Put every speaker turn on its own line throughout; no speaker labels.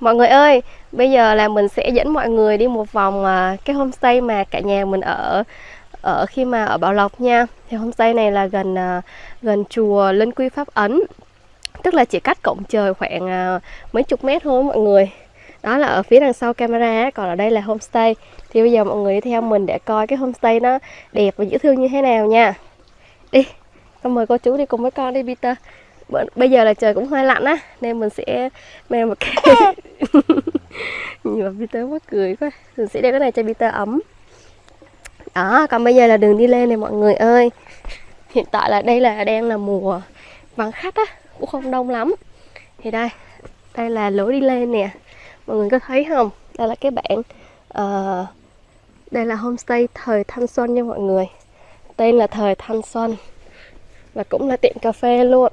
Mọi người ơi, bây giờ là mình sẽ dẫn mọi người đi một vòng à, cái homestay mà cả nhà mình ở ở khi mà ở Bảo Lộc nha. Thì homestay này là gần à, gần chùa Linh Quy Pháp Ấn. Tức là chỉ cách cổng trời khoảng à, mấy chục mét thôi mọi người. Đó là ở phía đằng sau camera, còn ở đây là homestay. Thì bây giờ mọi người đi theo mình để coi cái homestay nó đẹp và dễ thương như thế nào nha. Đi, con mời cô chú đi cùng với con đi Peter. Bây giờ là trời cũng hơi lạnh á nên mình sẽ mang một cái nhưng mà Peter mắc cười quá. Mình sẽ đeo cái này cho Peter ấm. Đó còn bây giờ là đường đi lên này mọi người ơi. Hiện tại là đây là đang là mùa vắng khách á cũng không đông lắm. Thì đây đây là lối đi lên nè. Mọi người có thấy không? Đây là cái bảng uh, đây là homestay thời thanh xuân nha mọi người. Tên là thời thanh xuân. Và cũng là tiệm cà phê luôn.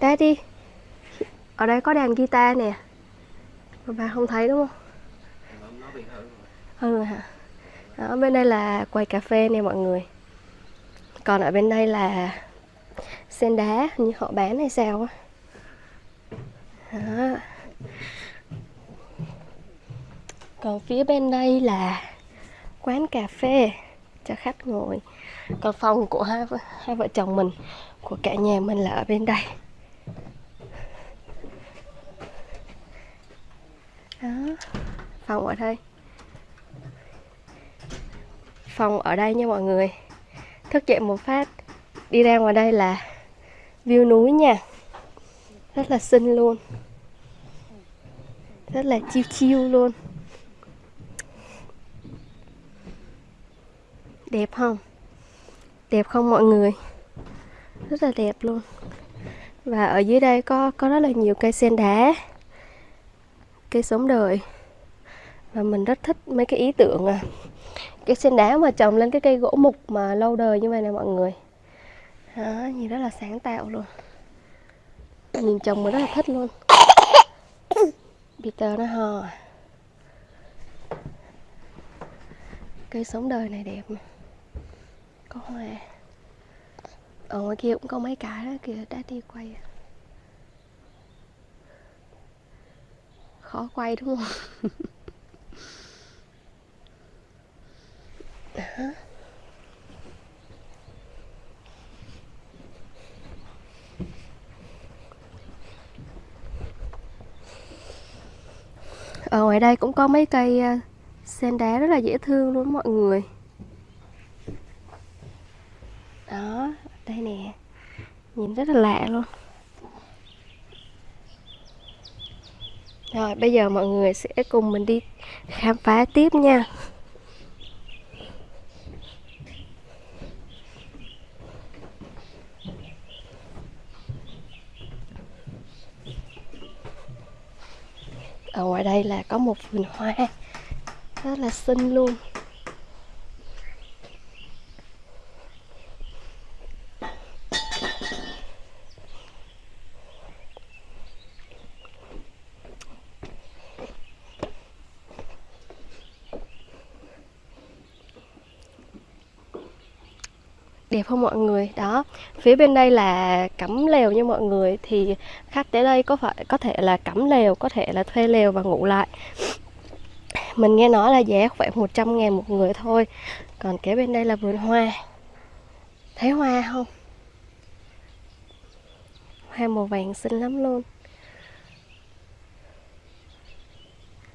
Daddy Ở đây có đàn guitar nè Mà bà không thấy đúng không? Ừ rồi hả? Đó, bên đây là quầy cà phê nè mọi người Còn ở bên đây là sen đá như họ bán hay sao á Đó. Còn phía bên đây là quán cà phê cho khách ngồi Còn phòng của hai, hai vợ chồng mình Của cả nhà mình là ở bên đây Đó, phòng ở đây. Phòng ở đây nha mọi người. Thức dậy một phát. Đi ra ngoài đây là View núi nha. Rất là xinh luôn. Rất là chiêu chiêu luôn. Đẹp không? Đẹp không mọi người? Rất là đẹp luôn. Và ở dưới đây có có rất là nhiều cây sen đá cây sống đời. Và mình rất thích mấy cái ý tưởng à cái sen đá mà trồng lên cái cây gỗ mục mà lâu đời như vậy nè mọi người. Đó, nhìn rất là sáng tạo luôn. Nhìn trồng mình rất là thích luôn. Peter nó hò cây sống đời này đẹp có hoa. Ở ngoài kia cũng có mấy cái đó kìa đã đi quay à. Khó quay đúng không? Đó. ở ngoài đây cũng có mấy cây ờ, sen đá rất là dễ thương luôn mọi người. Đó, đây nè. Nhìn rất là lạ luôn. Rồi, bây giờ mọi người sẽ cùng mình đi khám phá tiếp nha. Ở ngoài đây là có một vườn hoa, Rất là xinh luôn. Đẹp không mọi người. Đó phía bên đây là cắm lều như mọi người. Thì khách tới đây có phải có thể là cắm lều có thể là thuê lều và ngủ lại. Mình nghe nói là giá khoảng 100 ngàn một người thôi. Còn kế bên đây là vườn hoa. Thấy hoa không? Hoa màu vàng xinh lắm luôn.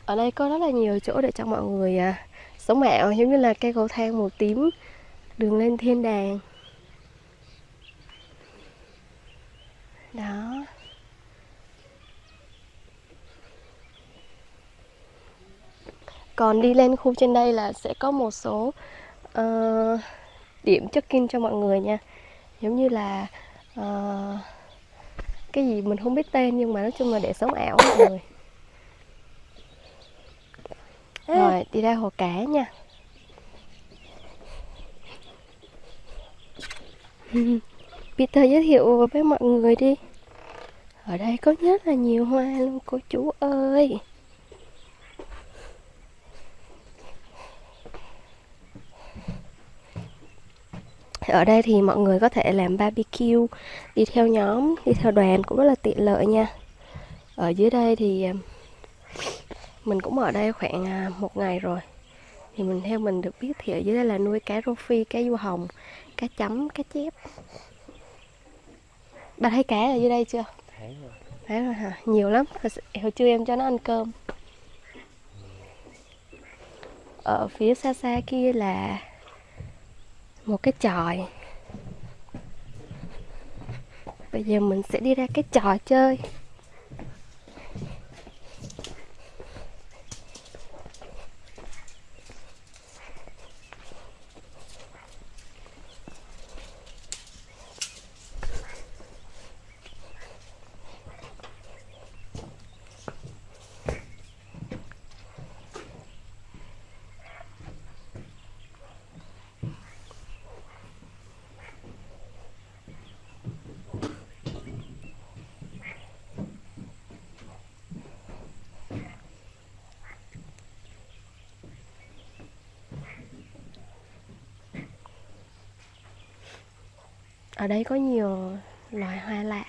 Ở đây có rất là nhiều chỗ để cho mọi người à, sống ảo giống như là cây cầu thang màu tím đường lên thiên đàng. Đó. Còn đi lên khu trên đây là sẽ có một số ờ, điểm check-in cho mọi người nha. Giống như là ờ, cái gì mình không biết tên nhưng mà nói chung là để sống ảo mọi người. Rồi đi ra hồ cá nha Peter giới thiệu với mọi người đi. Ở đây có rất là nhiều hoa luôn, cô chú ơi. Ở đây thì mọi người có thể làm barbecue, đi theo nhóm, đi theo đoàn cũng rất là tiện lợi nha. Ở dưới đây thì à, mình cũng ở đây khoảng à, một ngày rồi. Thì mình theo mình được biết thì ở dưới đây là nuôi cá rô phi, cá du hồng cá chấm cá chép. Bạn thấy cá ở dưới đây chưa?
Thấy rồi.
Thấy rồi hả? Nhiều lắm. Hồi, hồi trưa em cho nó ăn cơm. Ở phía xa xa kia là một cái chòi. Bây giờ mình sẽ đi ra cái trò chơi ở đây có nhiều loài hoa lạ,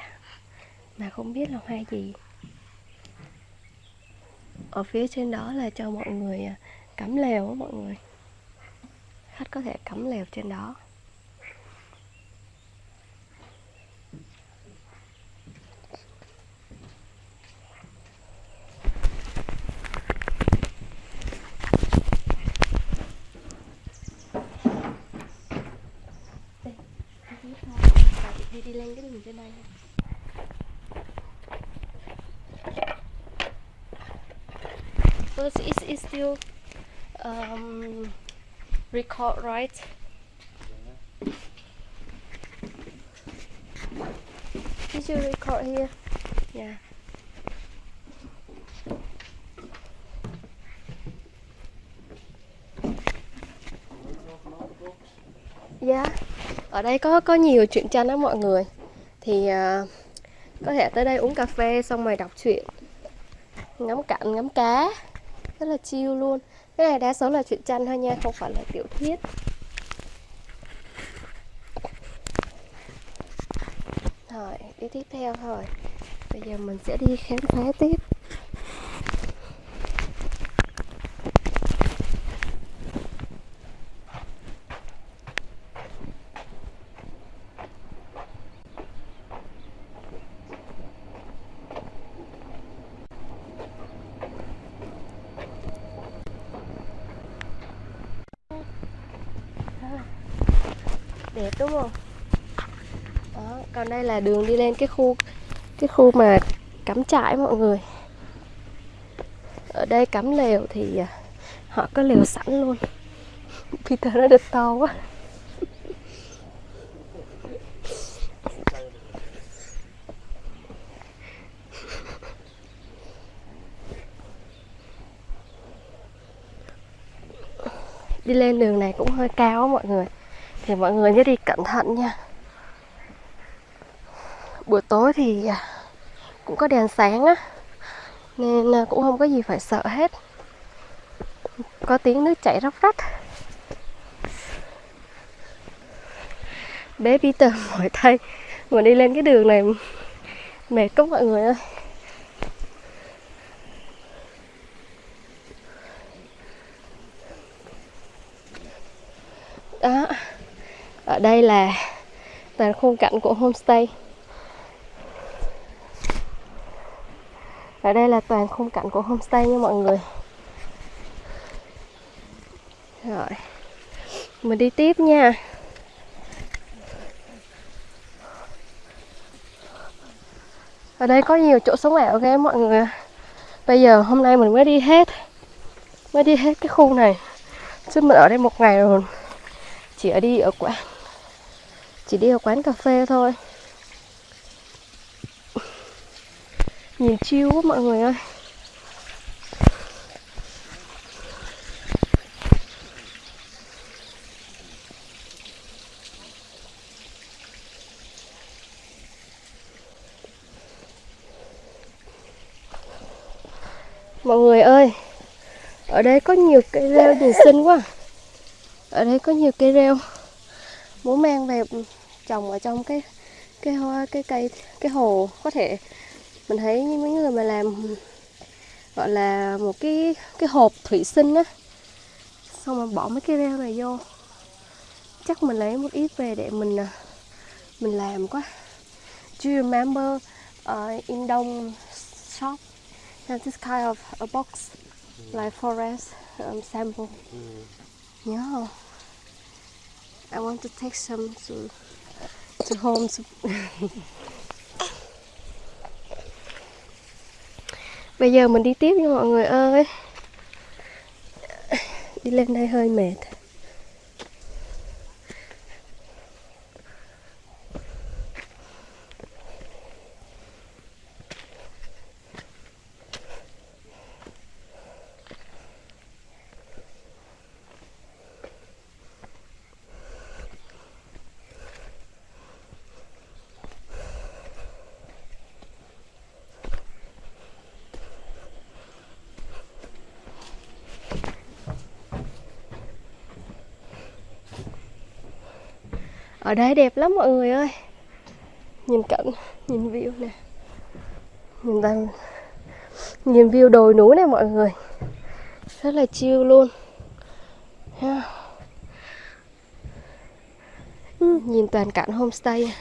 mà không biết là hoa gì. Ở phía trên đó là cho mọi người à, cắm lều mọi người. Khách có thể cắm lều trên đó. Đi đi lên cái đường trên đây So it's, it's, it's still um, record, right? Did you record here? Yeah. Yeah. Ở đây có có nhiều truyện tranh đó mọi người. Thì uh, có thể tới đây uống cà phê xong rồi đọc truyện, ngắm cảnh, ngắm cá. Rất là chill luôn. Cái này đa số là truyện tranh thôi nha không phải là tiểu thuyết. Rồi đi tiếp theo thôi. Bây giờ mình sẽ đi khám phá tiếp đẹp đúng không? Đó, còn đây là đường đi lên cái khu cái khu mà cắm trại mọi người. Ở đây cắm lều thì à, họ có lều sẵn luôn. Peter nó được to quá. Đi lên đường này cũng hơi cao mọi người thì mọi người nhớ đi cẩn thận nha. Buổi tối thì à, cũng có đèn sáng á, nên à, cũng không có gì phải sợ hết. Có tiếng nước chảy róc rách. Bé Peter mỏi tay mà đi lên cái đường này mệt quá mọi người ơi. Ở đây là toàn khung cảnh của homestay. Ở đây là toàn khung cảnh của homestay nha mọi người. Rồi, mình đi tiếp nha. Ở đây có nhiều chỗ sống ảo ghê mọi người bây giờ hôm nay mình mới đi hết, mới đi hết cái khu này. Chứ mình ở đây một ngày rồi, chỉ ở đi ở quán chỉ đi ở quán cà phê thôi. Nhìn chiêu quá mọi người ơi. Mọi người ơi, ở đây có nhiều cây rêu nhìn xinh quá. Ở đây có nhiều cây rêu muốn mang về trồng ở trong cái cái hoa cái cây cái hồ. Có thể mình thấy mấy người mà làm gọi là một cái cái hộp thủy sinh á. Xong rồi bỏ mấy cái rêu này vô. Chắc mình lấy một ít về để mình à, mình làm quá. Do you remember uh, in Dong shop have this kind of a box like forest um, sample? Yeah I want to take some to to home to Bây giờ mình đi tiếp nha mọi người ơi. Đi lên đây hơi mệt. Ở đây đẹp lắm mọi người ơi. Nhìn cảnh, nhìn view nè. Nhìn đang Nhìn view đồi núi này mọi người. Rất là chill luôn. Ha. Nhìn toàn cảnh homestay.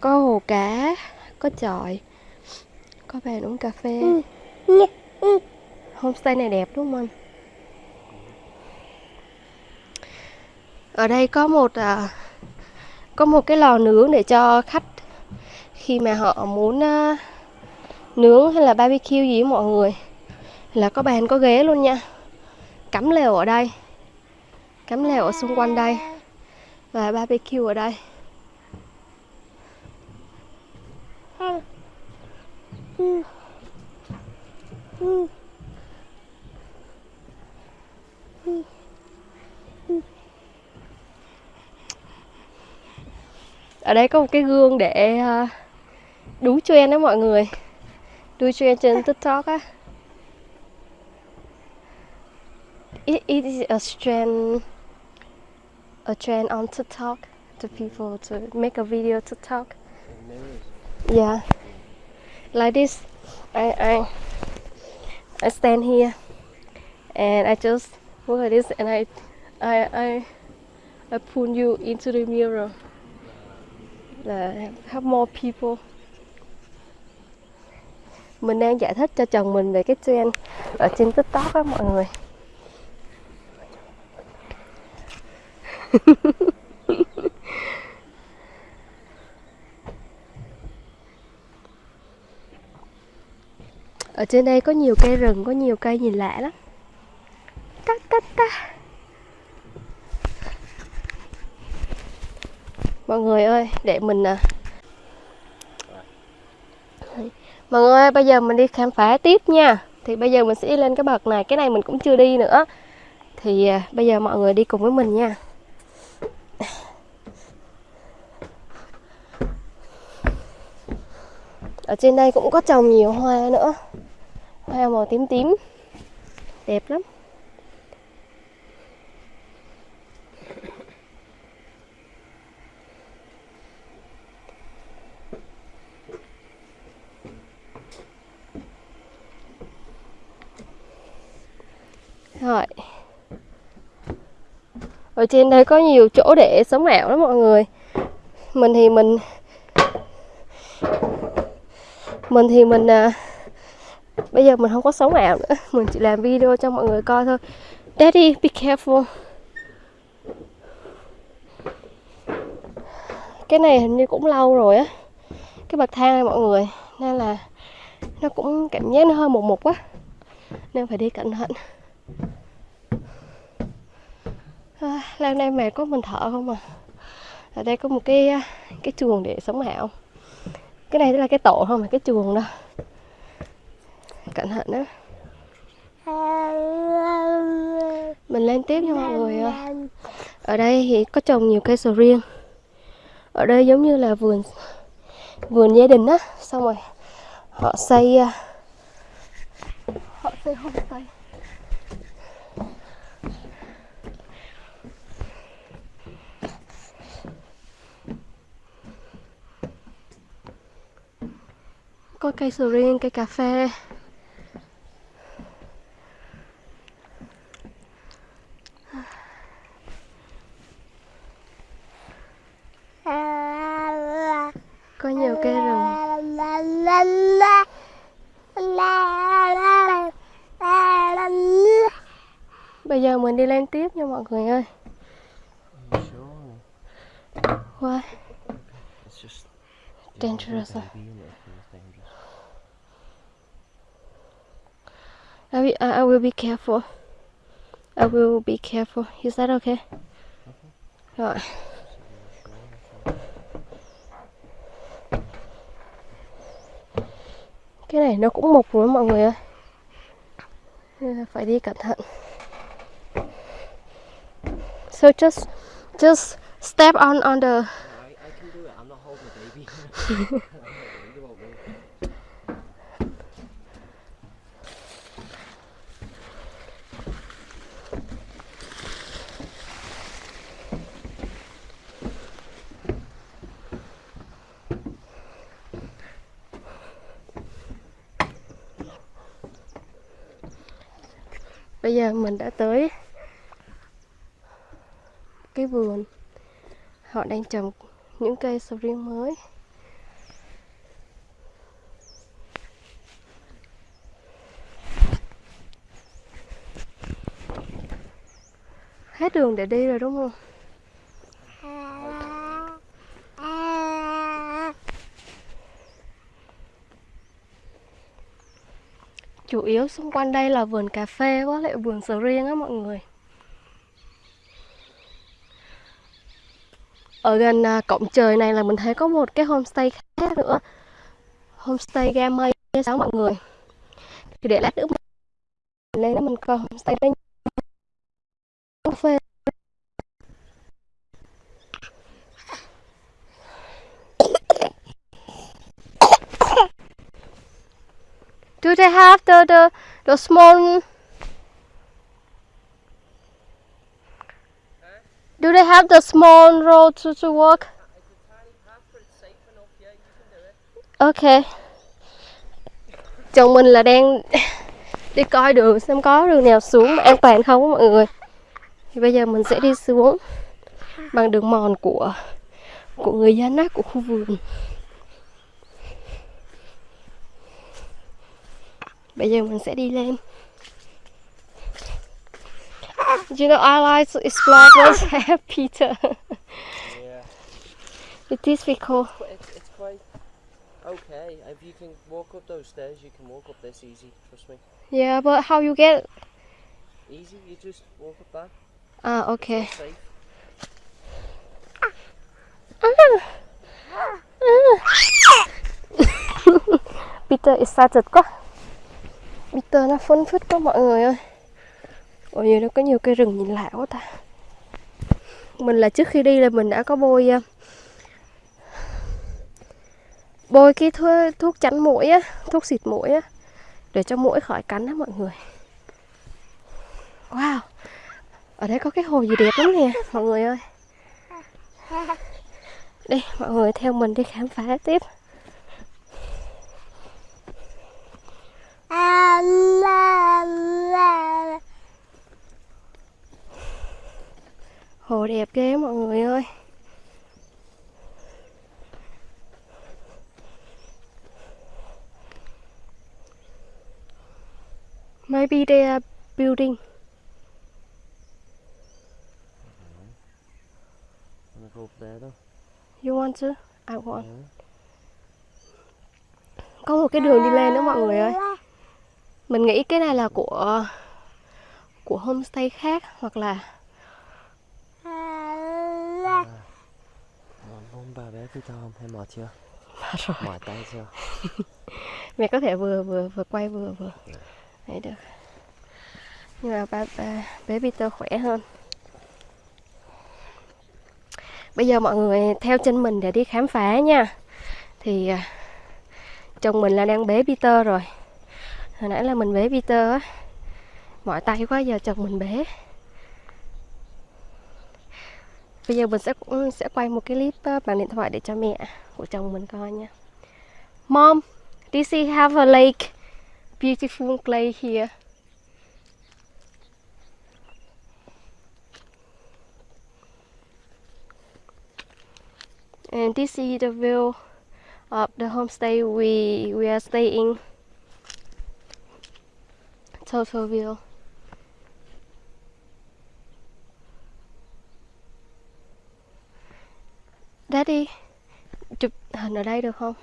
Có hồ cá Có chòi Có bàn uống cà phê. Homestay này đẹp đúng không anh? Ở đây có một à, có một cái lò nướng để cho khách khi mà họ muốn uh, nướng hay là barbecue gì với mọi người là có bàn có ghế luôn nha. Cắm lều ở đây. Cắm lều ở xung quanh đây và barbecue ở đây. Ờ. Ừ. ở đây có một cái gương để uh, đú trend đó mọi người. Đuôi trend trên tiktok á. It, it is a trend a trend on tiktok to people to make a video tiktok. Yeah. Like this i i i stand here and i just look at this and i i i i pull you into the mirror là help more people. Mình đang giải thích cho chồng mình về cái trend ở trên tiktok á mọi người. Ở trên đây có nhiều cây rừng, có nhiều cây nhìn lạ lắm. Cắt cắt cắt mọi người ơi để mình à. Mọi người ơi bây giờ mình đi khám phá tiếp nha. Thì bây giờ mình sẽ đi lên cái bậc này cái này mình cũng chưa đi nữa. Thì à, bây giờ mọi người đi cùng với mình nha. Ở trên đây cũng có trồng nhiều hoa nữa. Hoa màu tím tím. Đẹp lắm. Rồi. Ở trên đây có nhiều chỗ để sống ảo lắm mọi người. Mình thì mình Mình thì mình à, Bây giờ mình không có sống ảo nữa. Mình chỉ làm video cho mọi người coi thôi. Daddy, be careful. Cái này hình như cũng lâu rồi á. Cái bậc thang này mọi người Nên là Nó cũng cảm giác nó hơi mục mục quá. Nên phải đi cẩn thận. À, Lan đây mệt có mình thở không à. Ở đây có một cái à, cái chuồng để sống ảo Cái này là cái tổ không mà cái chuồng đâu Cẩn thận đó. Mình lên tiếp nha mọi người Ở đây thì có trồng nhiều cây sầu riêng. Ở đây giống như là vườn Vườn gia đình á. Xong rồi họ xây à, Họ xây homestay. Có cây sầu riêng cây cà phê. Có nhiều cây rừng bây giờ mình đi lên tiếp nha mọi người ơi. Why?
It's just
Dangerous, à huh?
baby and it feels dangerous.
I will, I I will be careful. I will be careful. Is that okay? Rồi. Cái này nó cũng mục rồi mọi người ơi. Phải đi cẩn thận. So just just step on on the
I, I can do it. I'm not holding the baby. I'm not worried about me.
Bây giờ mình đã tới cái vườn Họ đang trồng những cây sầu riêng mới Hết đường để đi rồi, đúng không? Chủ yếu xung quanh đây là vườn cà phê với lại vườn sầu riêng á mọi người. Ở gần à, cổng trời này là mình thấy có một cái homestay khác nữa. Homestay ga mây sao mọi người? Thì để lát nữa mình lên đó mình coi homestay đây cà phê. Do they have the the the small Do they have the small road to, to walk? Ok. Chồng mình là đang đi coi đường xem có đường nào xuống an toàn không mọi người. Thì bây giờ mình sẽ đi xuống bằng đường mòn của của người dân á, của khu vườn. Bây giờ mình sẽ đi lên. Ah, you know, I like to explore I have Peter.
Yeah.
It is difficult.
It's, it's quite okay. If you can walk up those stairs, you can walk up this easy. Trust me.
Yeah, but how you get?
Easy. You just walk up that.
Ah, okay.
Safe. Ah. Ah.
Peter excited quá. Peter nó phấn phất quá mọi người ơi. Ôi giờ nó có nhiều cây rừng nhìn lạ quá ta. Mình là trước khi đi là mình đã có bôi à, bôi cái thuốc, thuốc chắn mũi á, thuốc xịt mũi á để cho mũi khỏi cắn á mọi người. Wow. Ở đây có cái hồ gì đẹp lắm nè mọi người ơi. Đi mọi người theo mình đi khám phá tiếp. Hồ đẹp ghê mọi người ơi. Maybe they are building. You want to? I want.
Yeah.
Có một cái đường đi lên nữa mọi người ơi. Mình nghĩ cái này là của của homestay khác hoặc là
Ờ, Mong bà bé với tao không? Hay mệt chưa?
rồi.
Mỏi tay chưa?
Mẹ có thể vừa vừa vừa quay vừa vừa. Đấy được. Nhưng mà ba, ba bé Peter khỏe hơn. Bây giờ mọi người theo chân mình để đi khám phá nha. Thì à, chồng mình là đang bế Peter rồi. Hồi nãy là mình bế Peter á. Mỏi tay quá giờ chồng mình bế. Bây giờ mình sẽ sẽ quay một cái clip ờ, bằng điện thoại để cho mẹ của chồng mình coi nha. Mom, This is have a lake, beautiful lake here. And this is the view of the homestay we we are staying. Total view. Daddy, chụp hình ở đây được không?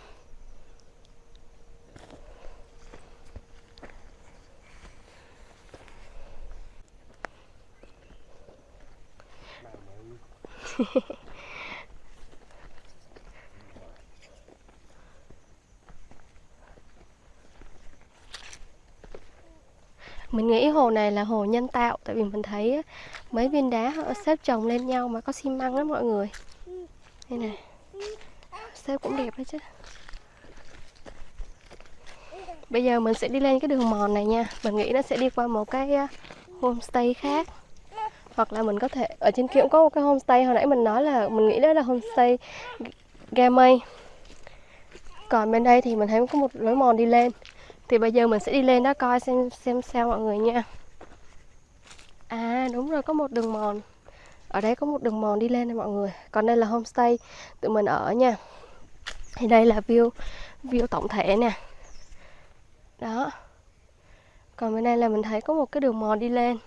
mình nghĩ hồ này là hồ nhân tạo, tại vì mình thấy mấy viên đá họ xếp chồng lên nhau mà có xi măng đó mọi người. Đây này xếp cũng đẹp đấy chứ. Bây giờ mình sẽ đi lên cái đường mòn này nha. Mình nghĩ nó sẽ đi qua một cái homestay khác. Hoặc là mình có thể, ở trên kia cũng có một cái homestay, hồi nãy mình nói là, mình nghĩ đó là homestay gamay. Còn bên đây thì mình thấy có một lối mòn đi lên thì bây giờ mình sẽ đi lên đó coi xem xem sao mọi người nha. À đúng rồi, có một đường mòn. Ở đây có một đường mòn đi lên này mọi người. Còn đây là homestay tụi mình ở nha. Thì đây là view view tổng thể nè. Đó. Còn bên đây là mình thấy có một cái đường mòn đi lên.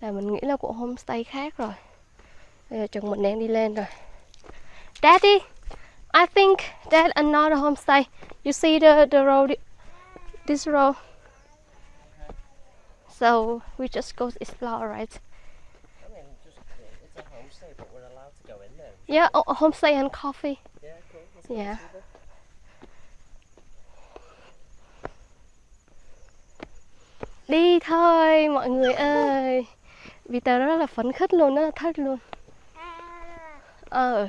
Là mình nghĩ là của homestay khác rồi. Bây giờ chồng mình đang đi lên rồi. Daddy, I think that another homestay. You see the the road this road so we just go explore right
I mean, just it's a homestay, but we're allowed to go in there.
yeah oh, homestay and coffee
Yeah, cool.
Yeah. Đi thôi mọi người ơi Vì tớ rất là phấn khích luôn, rất là thích luôn Ờ,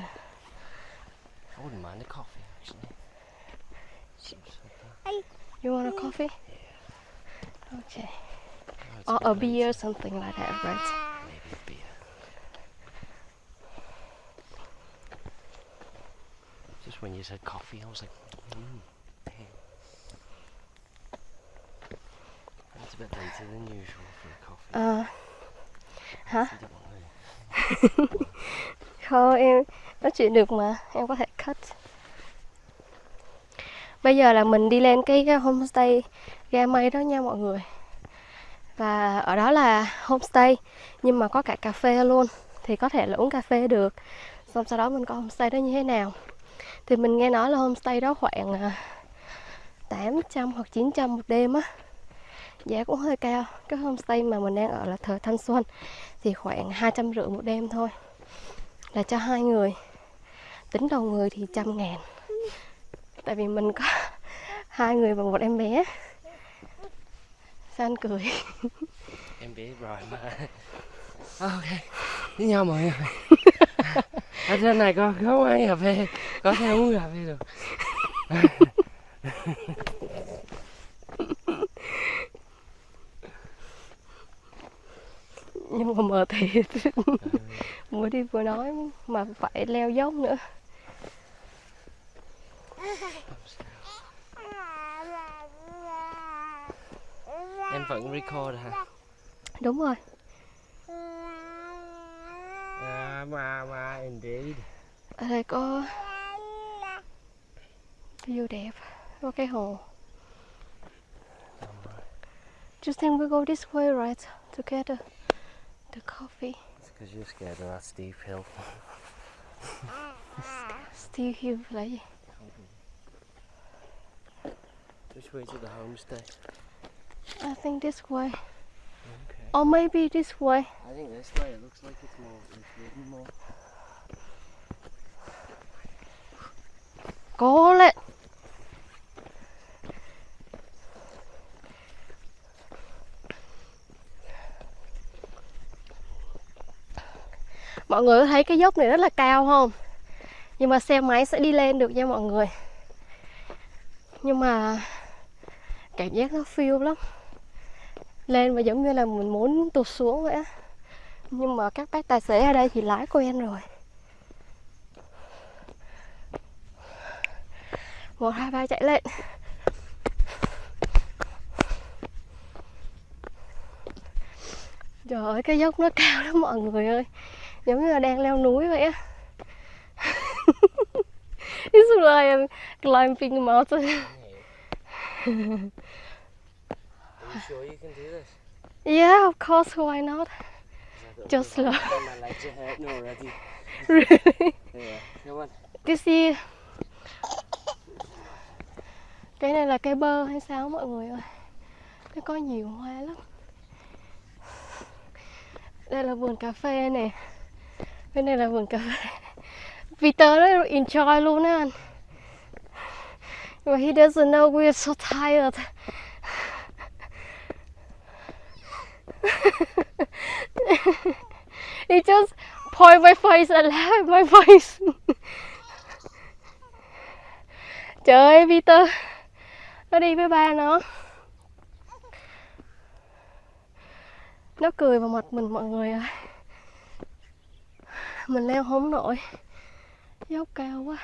I wouldn't mind a coffee actually. Seems like that.
You want a coffee? Okay
it's
Or a beer or something like that, right?
Maybe a beer. Just when you said coffee, I was like, mm. It's a bit later than usual for a coffee.
Ờ, hả?
You don't want to-
Không, em nói chuyện được mà, em có thể cut Bây giờ là mình đi lên cái cái homestay ga mây đó nha mọi người. Và ở đó là homestay, Nhưng mà có cả cà phê luôn, Thì có thể là uống cà phê được. Xong sau đó mình có homestay đó như thế nào. Thì mình nghe nói là homestay đó khoảng à, 800 hoặc 900 một đêm á. Giá cũng hơi cao. Cái homestay mà mình đang ở là thờ Thanh Xuân, Thì khoảng hai trăm rưỡi một đêm thôi, Là cho hai người. Tính đầu người thì trăm ngàn. Tại vì mình có hai người và một em bé Sao anh cười
Em biết rồi mà. ok. Với nhau mọi người. Ở trên này có có quán cà phê, có thể uống cà phê được.
Nhưng mà mờ thiệt Vừa đi vừa nói Mà phải leo dốc nữa
Em vẫn record hả?
Đúng rồi
À, mà mà indeed.
Ở đây có View đẹp Có cái hồ Just think we go this way right To get the, the coffee
It's because you're scared of that steep hill.
Still hill là gì
Which way to the homestay?
I think this way
Okay.
Or maybe this way
I think this way. It looks like it's more. It's ridden more.
Cố lên Mọi người có thấy cái dốc này rất là cao không? Nhưng mà xe máy sẽ đi lên được nha mọi người Nhưng mà cảm giác nó phiêu lắm. Lên và giống như là mình muốn tụt xuống vậy á. Nhưng mà các bác tài xế ở đây thì lái quen rồi. Một, hai, ba, chạy lên. Trời ơi, cái dốc nó cao lắm mọi người ơi. Giống như là đang leo núi vậy á. It's like I'm climbing mountain.
sure you can do this?
Yeah, of course, why not? Just slow.
My legs are hurting already.
Really?
Yeah, come on.
This is... Cái này là cây bơ hay sao mọi người ơi Nó có nhiều hoa lắm Đây là vườn cà phê này. Bên này là vườn cà phê Peter nó enjoy luôn á anh But he doesn't know we're so tired He just point my face and laugh at my face. Trời ơi, Peter. Nó đi với ba nó. Nó cười vào mặt mình, mọi người ơi. Mình leo không nổi. Dốc cao quá.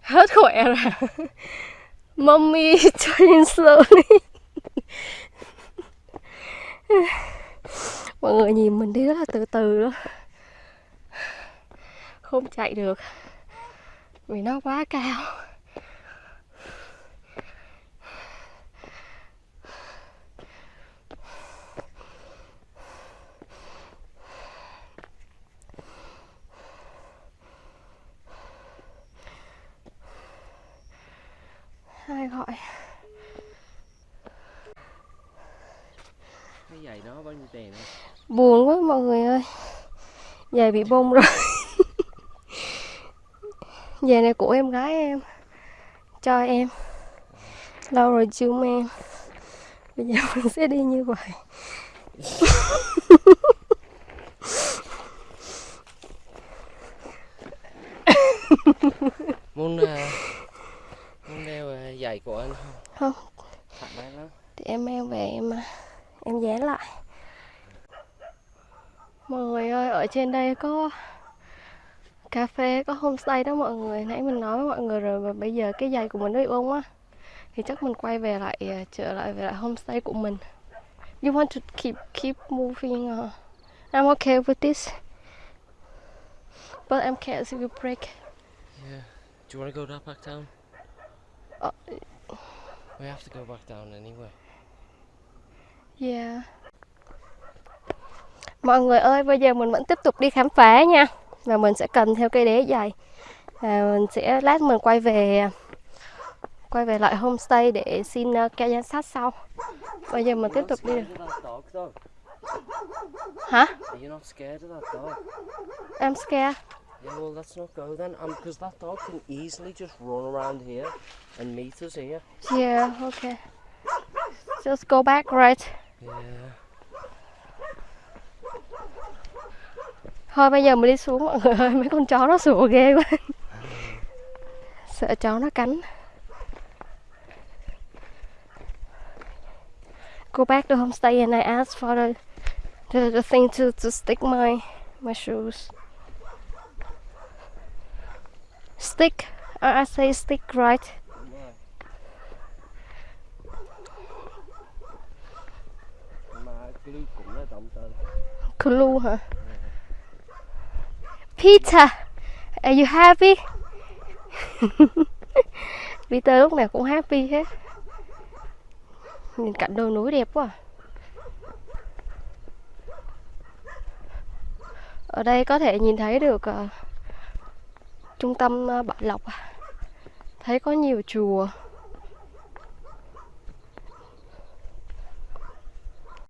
Hết khỏe rồi Mommy turning slowly. Mọi người nhìn mình đi rất là từ từ đó Không chạy được. Vì nó quá cao Ai gọi
Cái giày đó bao nhiêu tiền á?
Buồn quá mọi người ơi. Giày bị bông rồi. Giày này của em gái em. Cho em. Lâu rồi chưa mang. Bây giờ mình sẽ đi như vậy
Muốn uh, muốn đeo uh, giày của anh không?
Không
Thoải mái lắm.
Thì em mang về em à, em dán lại Mọi người ơi ở trên đây có cà phê có homestay đó mọi người nãy mình nói với mọi người rồi mà bây giờ cái giày của mình nó bị bông á thì chắc mình quay về lại à, trở lại về lại homestay của mình you want to keep keep moving uh, I'm okay with this but I'm scared it will break
Yeah. Do you want to go back down?
Uh,
We have to go back down anyway.
Yeah. Mọi người ơi, bây giờ mình vẫn tiếp tục đi khám phá nha. Và mình sẽ cầm theo cây đế dày. Và mình sẽ lát mình quay về quay về lại homestay để xin uh, keo giám sát sau. Bây giờ mình tiếp tục đi.
Though?
Hả?
Are you not scared of that dog?
I'm scared.
Yeah, well, let's not go then, because that dog can easily just run around here and meet us here.
Yeah, okay. Just go back, right?
Yeah.
Thôi bây giờ mình đi xuống mọi người ơi, mấy con chó nó sủa ghê quá. Sợ chó nó cắn. Go back to homestay and I ask for the the, the thing to, to stick my my shoes. Stick. I say stick right.
Glue
hả? Peter, are you happy? Peter lúc nào cũng happy hết. Nhìn cảnh đồi núi đẹp quá. À. Ở đây có thể nhìn thấy được uh, trung tâm uh, Bảo Lộc. À. Thấy có nhiều chùa.